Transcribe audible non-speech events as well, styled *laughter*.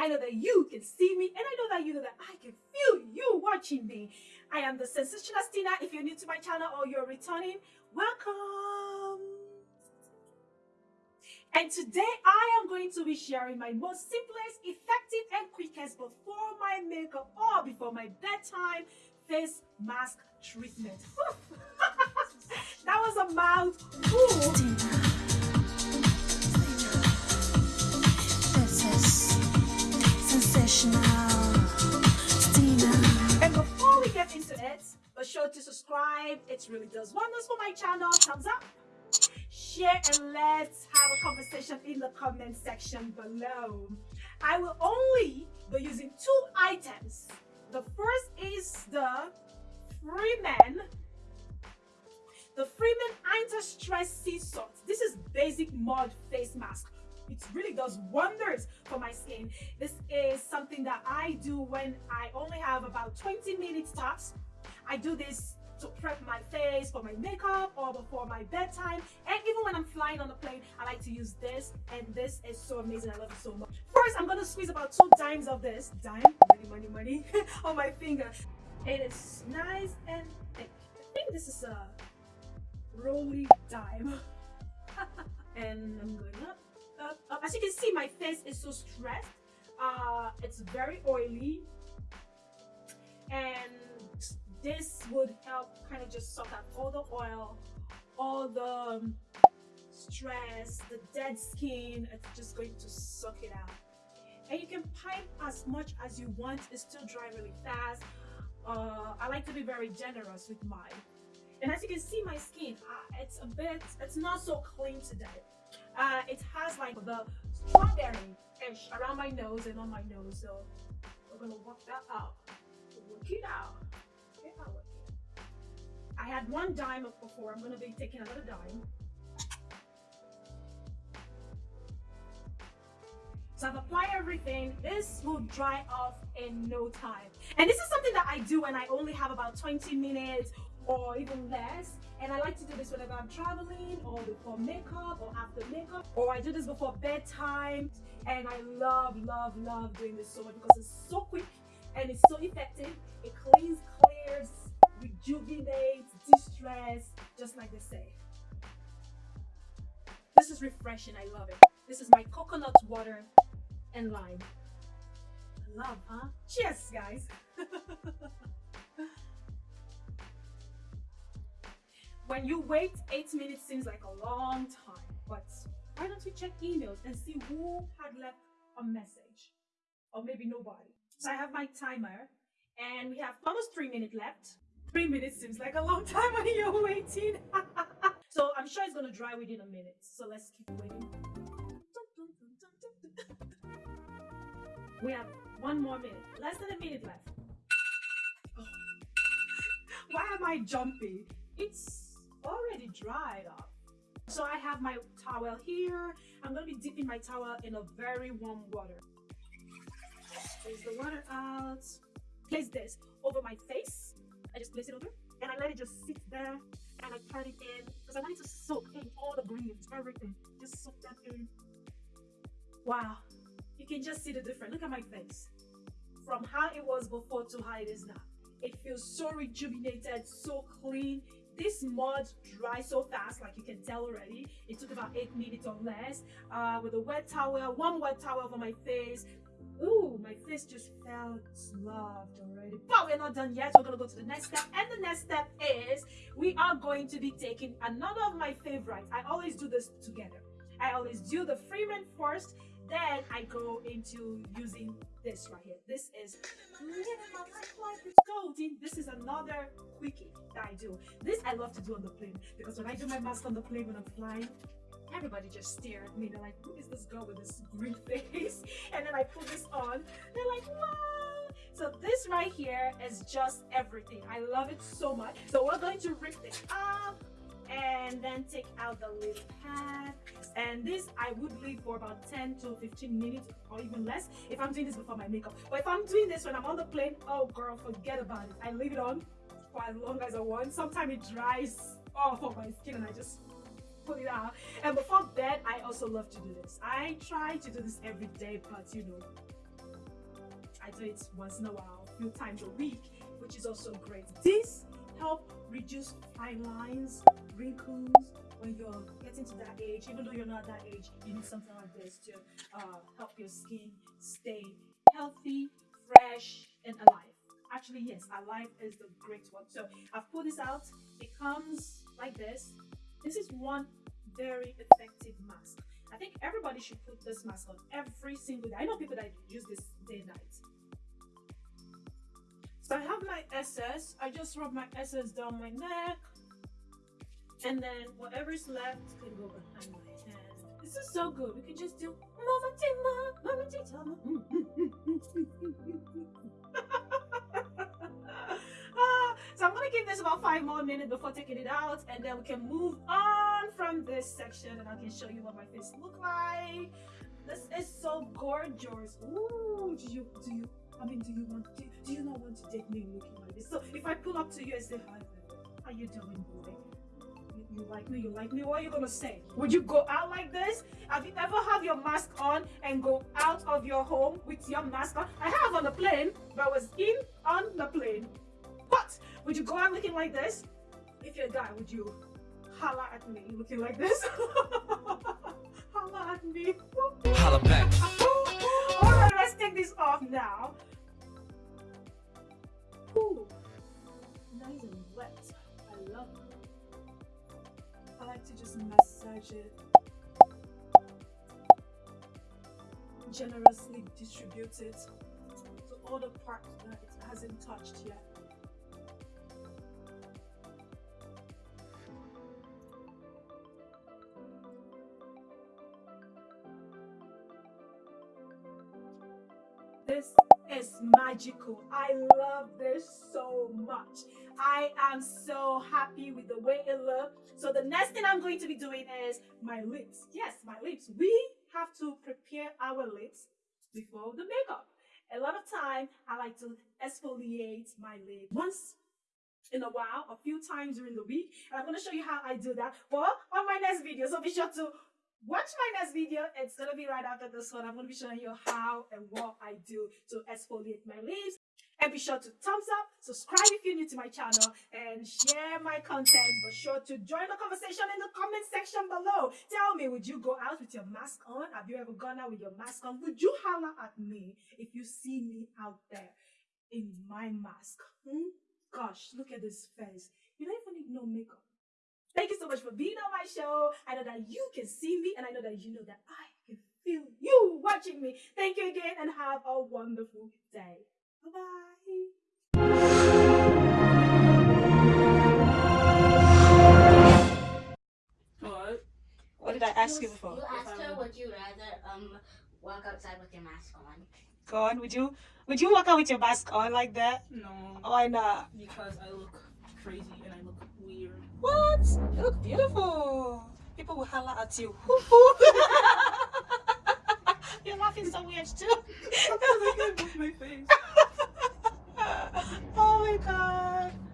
I know that you can see me, and I know that you know that I can feel you watching me. I am the Sensational Stina. If you're new to my channel or you're returning, welcome. And today I am going to be sharing my most simplest, effective, and quickest before my makeup or before my bedtime face mask treatment. *laughs* that was a mouthful. And before we get into it, be sure to subscribe. It really does wonders for my channel. Thumbs up. Share and let's have a conversation in the comment section below. I will only be using two items. The first is the Freeman the Freeman Anti-Stress Sea Salt. This is basic mud face mask. It really does wonders for my skin. This is something that I do when I only have about 20 minutes tops. I do this to prep my face for my makeup or before my bedtime. And even when I'm flying on the plane I like to use this. And this is so amazing. I love it so much. First I'm gonna squeeze about two dimes of this. Dime? Money money money. *laughs* On my finger. It is nice and thick. I think this is a rolly dime. *laughs* And I'm going up, up. As you can see, my face is so stressed. Uh, it's very oily and this would help kind of just suck out all the oil, all the um, stress, the dead skin. It's just going to suck it out. And you can pipe as much as you want. It still dry really fast. Uh, I like to be very generous with mine. And as you can see my skin, uh, it's a bit, it's not so clean today. Uh, it has like the strawberry-ish around my nose and on my nose. So we're gonna work that out. Work it out. I had one dime of before. I'm gonna be taking another dime. So I've applied everything. This will dry off in no time. And this is something that I do when I only have about 20 minutes or even less. And I like to do this whenever I'm traveling or before makeup or after makeup or I do this before bedtime and I love love love doing this so much because it's so quick and it's so effective. It cleans, clears, rejuvenates, distress, just like they say. This is refreshing. I love it. This is my coconut water and lime. Love, huh? Cheers, guys. *laughs* when you wait, eight minutes seems like a long time, but why don't you check emails and see who had left a message? Or maybe nobody. So I have my timer and we have almost three minutes left. Three minutes seems like a long *laughs* time when you're waiting. *laughs* so I'm sure it's gonna dry within a minute. So let's keep waiting. We have one more minute. Less than a minute left. Oh. *laughs* Why am I jumping? It's already dried up. So I have my towel here. I'm to be dipping my towel in a very warm water. Place the water out. Place this over my face. I just place it over and I let it just sit there and I turn it in because I want it to soak in all the greens, everything. Just soak that in. Wow. You can just see the difference. Look at my face. From how it was before to how it is now. It feels so rejuvenated, so clean. This mud dries so fast, like you can tell already. It took about eight minutes or less. Uh, with a wet towel, one wet towel over my face. Ooh, my face just felt loved already. But we're not done yet. We're gonna go to the next step. And the next step is we are going to be taking another of my favorites. I always do this together. I always do the Freeman first then I go into using this right here. This is golden. This is another quickie that I do. This I love to do on the plane because when I do my mask on the plane when I'm flying, everybody just stare at me. They're like, who is this girl with this green *laughs* face? And then I put this on. They're like, wow. So this right here is just everything. I love it so much. So we're going to rip this up and then take out the little pad and this I would leave for about 10 to 15 minutes or even less if I'm doing this before my makeup. But if I'm doing this when I'm on the plane oh girl forget about it. I leave it on for as long as I want. Sometimes it dries off of my skin and I just pull it out. And before bed I also love to do this. I try to do this every day but you know I do it once in a while, a few times a week, which is also great. This help reduce fine lines, wrinkles when you're getting to that age. Even though you're not that age, you need something like this to uh, help your skin stay healthy, fresh, and alive. Actually, yes, alive is the great one. So I've pulled this out. It comes like this. This is one very effective mask. I think everybody should put this mask on every single day. I know people that use this day and night. So I have my essence. I just rub my essence down my neck. And then whatever is left can go behind my hand. This is so good. We can just do Mama Tima, Mama Tima. *laughs* Ah, so I'm gonna give this about five more minutes before taking it out, and then we can move on from this section, and I can show you what my face look like. This is so gorgeous. Ooh, do you do you? I mean, do you want? Do, do you not want to date me looking like this? So if I pull up to you and say hi, how you doing, boy? You, you like me? You like me? What are you gonna say? Would you go out like this? Have you ever have your mask on and go out of your home with your mask on? I have on the plane, but I was in on the plane. But would you go out looking like this? If you're a guy, would you holla at me looking like this? *laughs* holla at me. Holla back. Alright, let's take this off now. Nice and wet. I love it. I like to just massage it. Generously distribute it to all the parts that it hasn't touched yet. This is magical. I love this so much. I am so happy with the way it looks. So the next thing I'm going to be doing is my lips. Yes, my lips. We have to prepare our lips before the makeup. A lot of time I like to exfoliate my lips once in a while, a few times during the week. And I'm going to show you how I do that for on my next video. So be sure to watch my next video. It's going to be right after this one. I'm going to be showing you how and what I do to exfoliate my lips. And be sure to thumbs up, subscribe if you're new to my channel, and share my content. Be sure to join the conversation in the comment section below. Tell me, would you go out with your mask on? Have you ever gone out with your mask on? Would you holler at me if you see me out there in my mask? Hmm? Gosh, look at this face. You don't even need no makeup. Thank you so much for being on my show. I know that you can see me, and I know that you know that I can feel you watching me. Thank you again, and have a wonderful day. Bye bye. What? What did I ask you before? You asked her, would you rather um walk outside with your mask on? Go on. Would you would you walk out with your mask on like that? No, Why not? because I look crazy and I look weird. What? You look beautiful. People will holler at you. *laughs* You're laughing so weird too. I can't move my face. oh my god. *laughs*